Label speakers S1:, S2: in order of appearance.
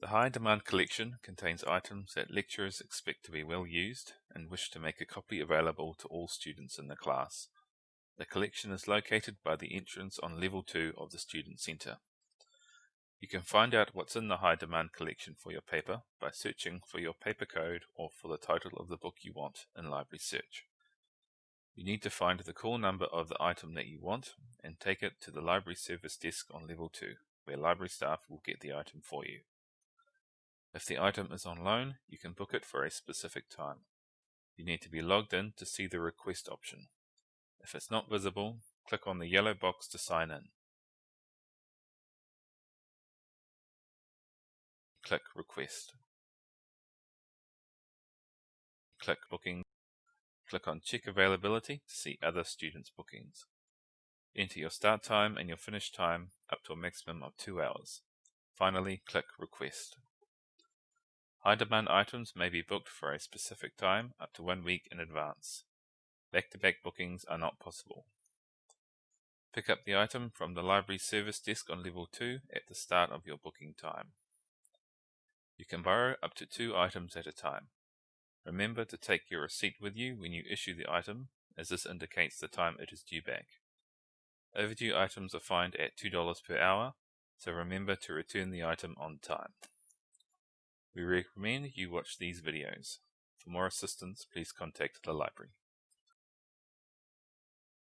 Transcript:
S1: The high demand collection contains items that lecturers expect to be well used and wish to make a copy available to all students in the class. The collection is located by the entrance on level 2 of the Student Centre. You can find out what's in the high demand collection for your paper by searching for your paper code or for the title of the book you want in Library Search. You need to find the call number of the item that you want and take it to the library service desk on level 2, where library staff will get the item for you. If the item is on loan, you can book it for a specific time. You need to be logged in to see the request option. If it's not visible, click on the yellow box to sign in. Click Request. Click Booking. Click on Check Availability to see other students' bookings. Enter your start time and your finish time up to a maximum of 2 hours. Finally, click Request. High demand items may be booked for a specific time up to one week in advance. Back-to-back -back bookings are not possible. Pick up the item from the library service desk on level 2 at the start of your booking time. You can borrow up to two items at a time. Remember to take your receipt with you when you issue the item, as this indicates the time it is due back. Overdue items are fined at $2 per hour, so remember to return the item on time. We recommend you watch these videos. For more assistance, please contact the library.